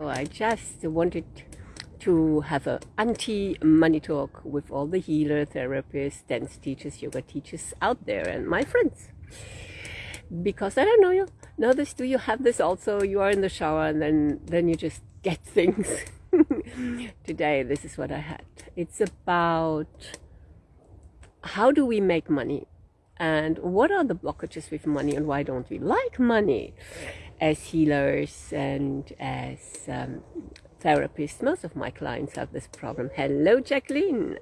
So I just wanted to have a anti-money talk with all the healer, therapists, dance teachers, yoga teachers out there and my friends. Because I don't know you know this, do you have this also? You are in the shower and then, then you just get things. Today, this is what I had. It's about how do we make money and what are the blockages with money and why don't we like money? As healers and as um, therapists. Most of my clients have this problem. Hello, Jacqueline.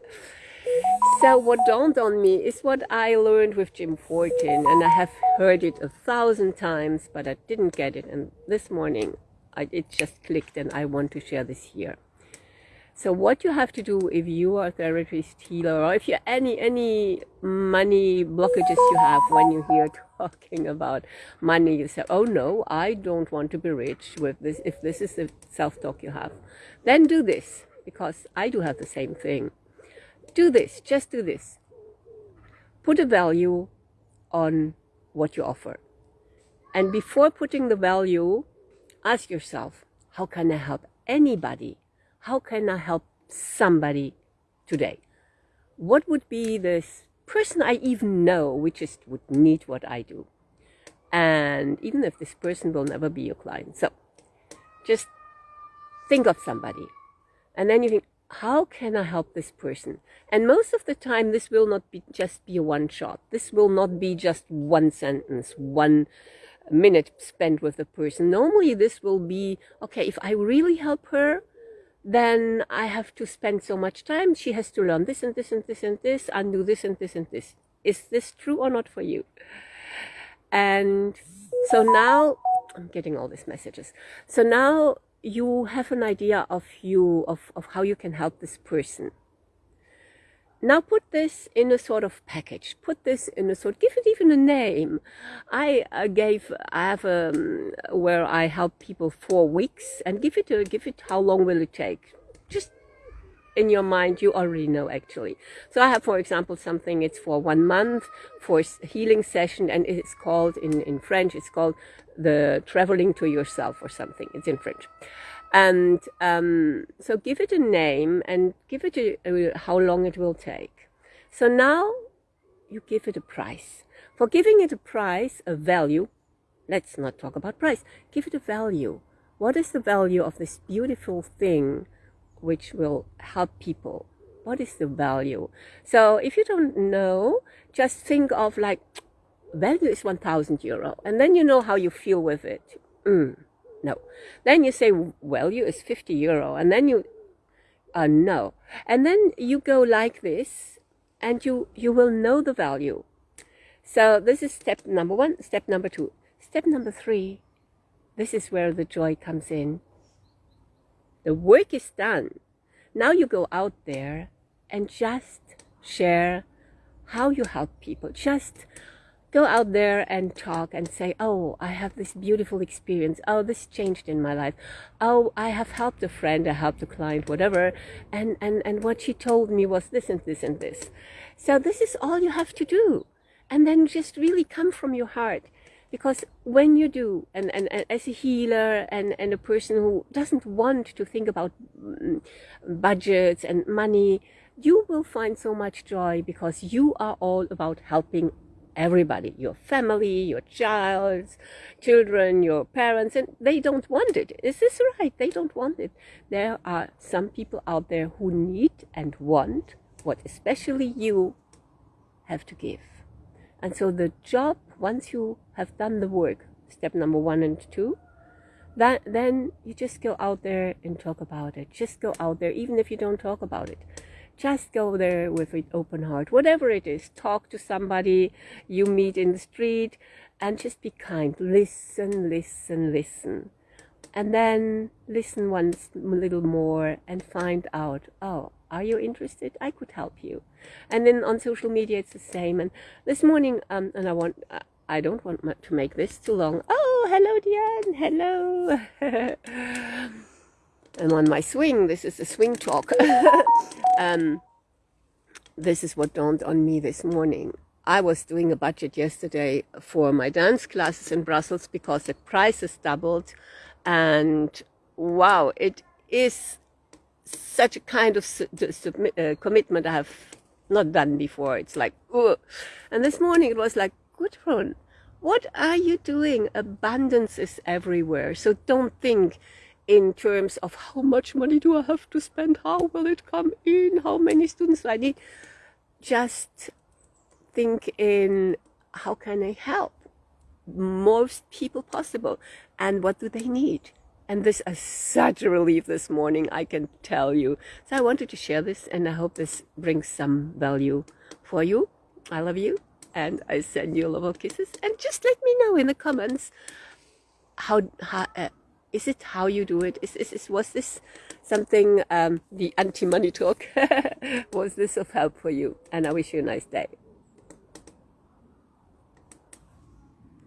So what dawned on me is what I learned with Jim Fortin, and I have heard it a thousand times, but I didn't get it. And this morning, I, it just clicked, and I want to share this here. So what you have to do if you are a therapist, healer, or if you any any money blockages you have when you hear talking about money, you say, "Oh no, I don't want to be rich with this." If this is the self-talk you have, then do this because I do have the same thing. Do this, just do this. Put a value on what you offer, and before putting the value, ask yourself, "How can I help anybody?" How can I help somebody today? What would be this person I even know which just would need what I do? And even if this person will never be your client. So just think of somebody. And then you think, how can I help this person? And most of the time, this will not be just be a one shot. This will not be just one sentence, one minute spent with the person. Normally, this will be, okay, if I really help her, then I have to spend so much time. She has to learn this and this and this and this and do this and this and this. Is this true or not for you? And so now I'm getting all these messages. So now you have an idea of you, of, of how you can help this person. Now put this in a sort of package. Put this in a sort, give it even a name. I uh, gave, I have um, where I help people four weeks and give it a, give it, how long will it take? Just in your mind, you already know actually. So I have, for example, something, it's for one month for healing session and it's called in, in French, it's called the traveling to yourself or something. It's in French. And um, so give it a name and give it a, a, how long it will take. So now you give it a price. For giving it a price, a value, let's not talk about price, give it a value. What is the value of this beautiful thing which will help people? What is the value? So if you don't know, just think of like, value is 1000 euro. And then you know how you feel with it. Mm no. Then you say value is 50 euro and then you, uh, no. And then you go like this and you, you will know the value. So this is step number one, step number two. Step number three, this is where the joy comes in. The work is done. Now you go out there and just share how you help people. Just go out there and talk and say, oh, I have this beautiful experience. Oh, this changed in my life. Oh, I have helped a friend, I helped a client, whatever. And, and, and what she told me was this and this and this. So this is all you have to do. And then just really come from your heart. Because when you do, and, and, and as a healer and, and a person who doesn't want to think about mm, budgets and money, you will find so much joy because you are all about helping everybody, your family, your child, children, your parents, and they don't want it. Is this right? They don't want it. There are some people out there who need and want what especially you have to give. And so the job, once you have done the work, step number one and two, that, then you just go out there and talk about it. Just go out there, even if you don't talk about it just go there with an open heart. Whatever it is talk to somebody you meet in the street and just be kind. Listen listen listen. And then listen once a little more and find out oh are you interested? I could help you. And then on social media it's the same. And this morning um and i want uh, i don't want to make this too long. Oh hello diane. Hello and on my swing this is a swing talk um, this is what dawned on me this morning. I was doing a budget yesterday for my dance classes in Brussels because the prices doubled and wow, it is such a kind of uh, commitment I have not done before. It's like, ugh. and this morning it was like, Gudrun, what are you doing? Abundance is everywhere. So don't think in terms of how much money do I have to spend? How will it come in? How many students I need? Just think in how can I help most people possible and what do they need? And this is such a relief this morning, I can tell you. So I wanted to share this and I hope this brings some value for you. I love you and I send you of kisses. And just let me know in the comments how, how uh, is it how you do it? Is, is, is was this something um, the anti-money talk? was this of help for you? And I wish you a nice day.